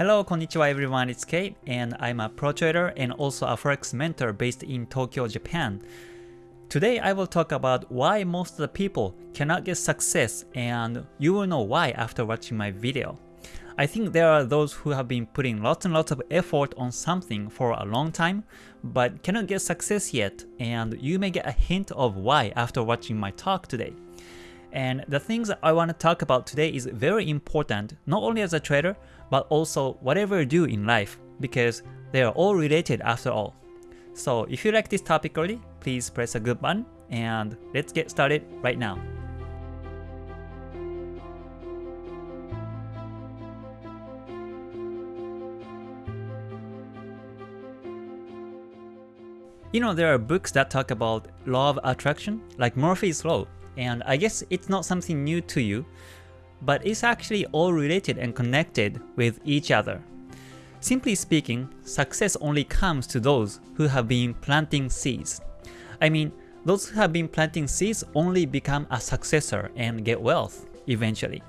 Hello, konnichiwa everyone, it's Kate, and I'm a pro trader and also a forex mentor based in Tokyo, Japan. Today I will talk about why most of the people cannot get success and you will know why after watching my video. I think there are those who have been putting lots and lots of effort on something for a long time but cannot get success yet and you may get a hint of why after watching my talk today. And the things I want to talk about today is very important not only as a trader but also whatever you do in life because they are all related after all. So if you like this topic already, please press a good button and let's get started right now. You know, there are books that talk about law of attraction, like Murphy's Law, and I guess it's not something new to you, but it's actually all related and connected with each other. Simply speaking, success only comes to those who have been planting seeds. I mean, those who have been planting seeds only become a successor and get wealth eventually.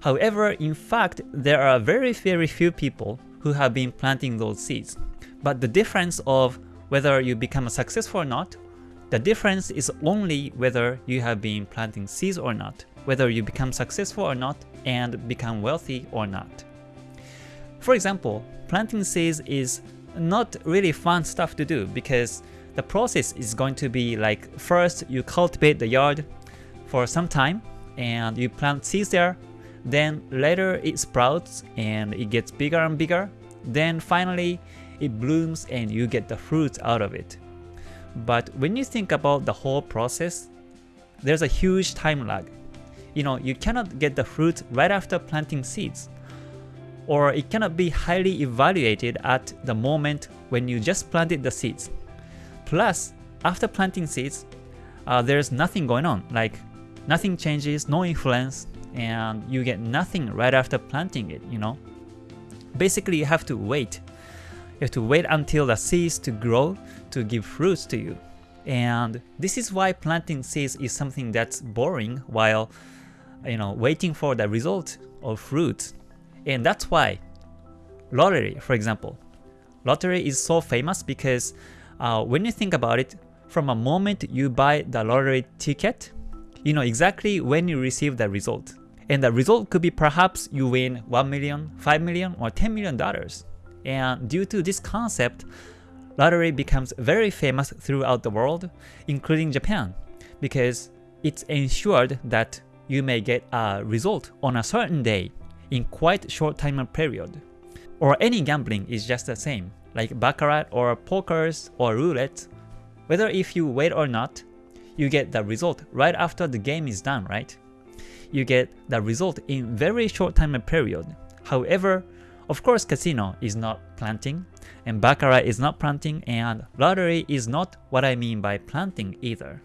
However, in fact, there are very very few people who have been planting those seeds. But the difference of whether you become a successful or not, the difference is only whether you have been planting seeds or not, whether you become successful or not, and become wealthy or not. For example, planting seeds is not really fun stuff to do because the process is going to be like first you cultivate the yard for some time and you plant seeds there, then later it sprouts and it gets bigger and bigger, then finally it blooms and you get the fruits out of it. But when you think about the whole process, there's a huge time lag. You know, you cannot get the fruit right after planting seeds or it cannot be highly evaluated at the moment when you just planted the seeds. Plus, after planting seeds, uh, there's nothing going on, like nothing changes, no influence, and you get nothing right after planting it, you know? Basically, you have to wait. You have to wait until the seeds to grow to give fruits to you. And this is why planting seeds is something that's boring while you know waiting for the result of fruit. and that's why lottery, for example, lottery is so famous because uh, when you think about it, from a moment you buy the lottery ticket, you know exactly when you receive the result. And the result could be perhaps you win 1 million, 5 million, or 10 million dollars. And due to this concept, lottery becomes very famous throughout the world, including Japan, because it's ensured that you may get a result on a certain day in quite short time period. Or any gambling is just the same, like baccarat or pokers or roulette. Whether if you wait or not, you get the result right after the game is done, right? You get the result in very short time period. However, of course casino is not planting, and baccarat is not planting, and lottery is not what I mean by planting either.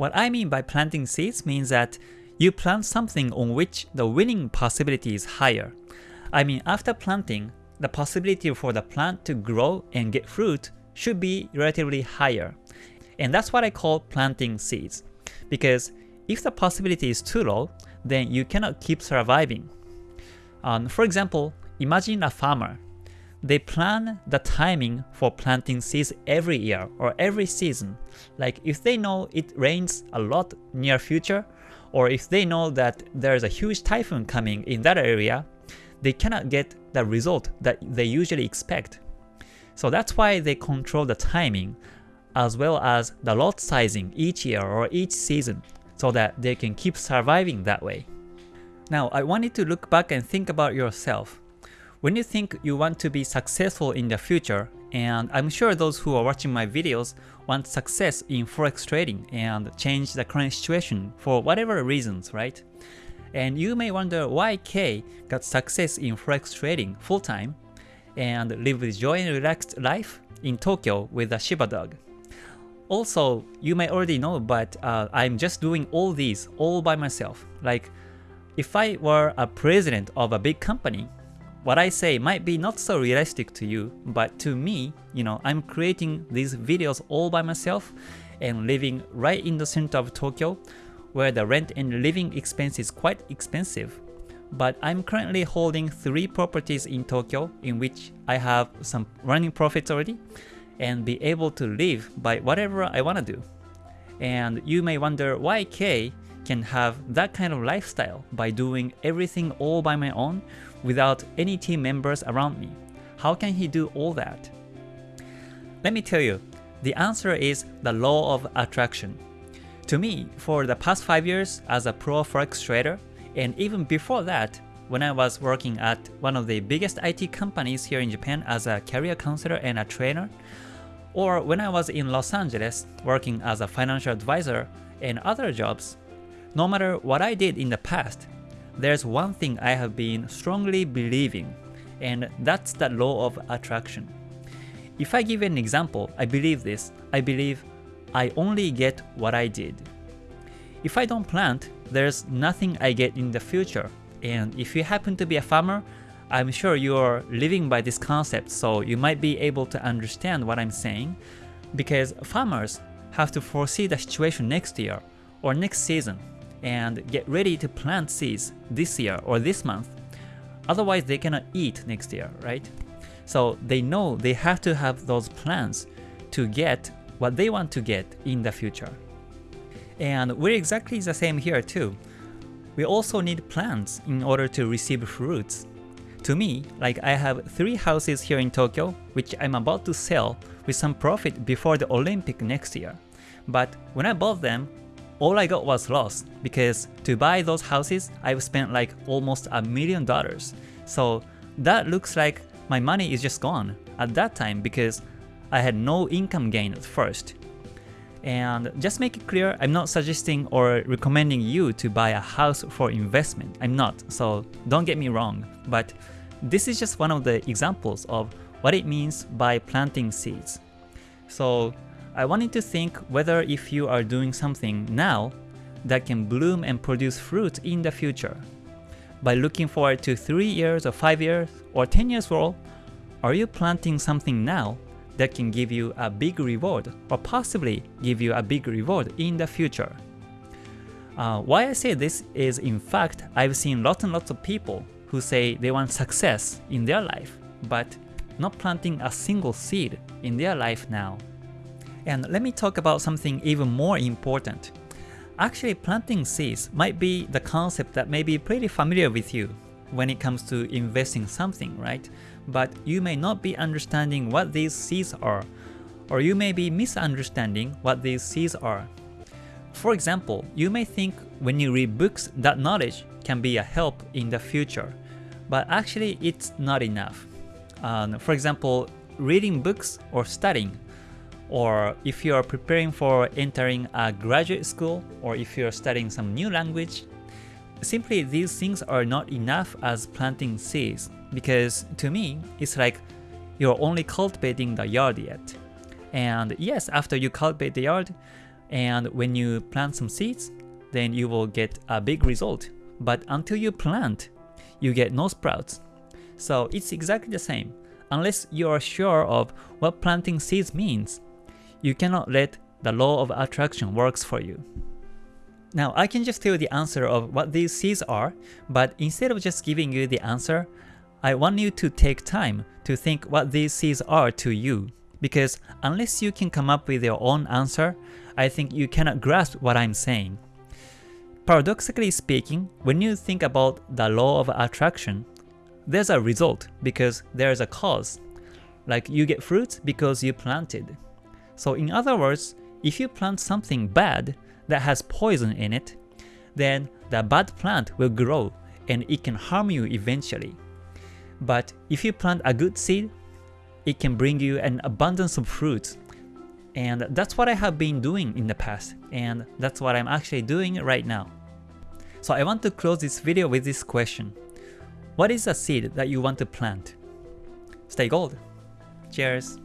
What I mean by planting seeds means that you plant something on which the winning possibility is higher. I mean after planting, the possibility for the plant to grow and get fruit should be relatively higher. And that's what I call planting seeds. Because if the possibility is too low, then you cannot keep surviving. Um, for example, imagine a farmer. They plan the timing for planting seeds every year or every season. Like if they know it rains a lot near future, or if they know that there's a huge typhoon coming in that area, they cannot get the result that they usually expect. So that's why they control the timing as well as the lot sizing each year or each season so that they can keep surviving that way. Now I want you to look back and think about yourself. When you think you want to be successful in the future, and I'm sure those who are watching my videos want success in forex trading and change the current situation for whatever reasons, right? And you may wonder why K got success in forex trading full-time and live with joy and relaxed life in Tokyo with a Shiba dog. Also, you may already know, but uh, I'm just doing all these all by myself. Like, if I were a president of a big company, what I say might be not so realistic to you, but to me, you know, I'm creating these videos all by myself and living right in the center of Tokyo, where the rent and living expense is quite expensive. but I'm currently holding 3 properties in Tokyo in which I have some running profits already and be able to live by whatever I want to do. And you may wonder why Kay can have that kind of lifestyle by doing everything all by my own without any team members around me. How can he do all that? Let me tell you, the answer is the law of attraction. To me, for the past 5 years as a pro forex trader, and even before that, when I was working at one of the biggest IT companies here in Japan as a career counselor and a trainer, or when I was in Los Angeles working as a financial advisor and other jobs, no matter what I did in the past, there's one thing I have been strongly believing, and that's the law of attraction. If I give an example, I believe this. I believe I only get what I did. If I don't plant, there's nothing I get in the future. And if you happen to be a farmer, I'm sure you're living by this concept, so you might be able to understand what I'm saying, because farmers have to foresee the situation next year or next season and get ready to plant seeds this year or this month. Otherwise, they cannot eat next year, right? So they know they have to have those plans to get what they want to get in the future. And we're exactly the same here too. We also need plants in order to receive fruits. To me, like I have 3 houses here in Tokyo which I'm about to sell with some profit before the Olympic next year. But when I bought them, all I got was lost because to buy those houses, I've spent like almost a million dollars. So that looks like my money is just gone at that time because I had no income gain at first. And just make it clear, I'm not suggesting or recommending you to buy a house for investment. I'm not, so don't get me wrong. But this is just one of the examples of what it means by planting seeds. So I wanted to think whether if you are doing something now that can bloom and produce fruit in the future. By looking forward to 3 years or 5 years or 10 years all, are you planting something now that can give you a big reward or possibly give you a big reward in the future? Uh, why I say this is in fact I've seen lots and lots of people who say they want success in their life but not planting a single seed in their life now. And let me talk about something even more important. Actually planting seeds might be the concept that may be pretty familiar with you when it comes to investing something, right? But you may not be understanding what these seeds are, or you may be misunderstanding what these seeds are. For example, you may think when you read books that knowledge can be a help in the future, but actually it's not enough. Um, for example, reading books or studying or if you are preparing for entering a graduate school, or if you're studying some new language, simply these things are not enough as planting seeds, because to me, it's like you're only cultivating the yard yet. And yes, after you cultivate the yard, and when you plant some seeds, then you will get a big result. But until you plant, you get no sprouts. So it's exactly the same. Unless you are sure of what planting seeds means, you cannot let the law of attraction works for you. Now I can just tell you the answer of what these seeds are, but instead of just giving you the answer, I want you to take time to think what these seeds are to you. Because unless you can come up with your own answer, I think you cannot grasp what I'm saying. Paradoxically speaking, when you think about the law of attraction, there's a result because there's a cause. Like you get fruits because you planted. So in other words, if you plant something bad that has poison in it, then the bad plant will grow and it can harm you eventually. But if you plant a good seed, it can bring you an abundance of fruits. And that's what I have been doing in the past, and that's what I'm actually doing right now. So I want to close this video with this question. What is a seed that you want to plant? Stay gold. Cheers!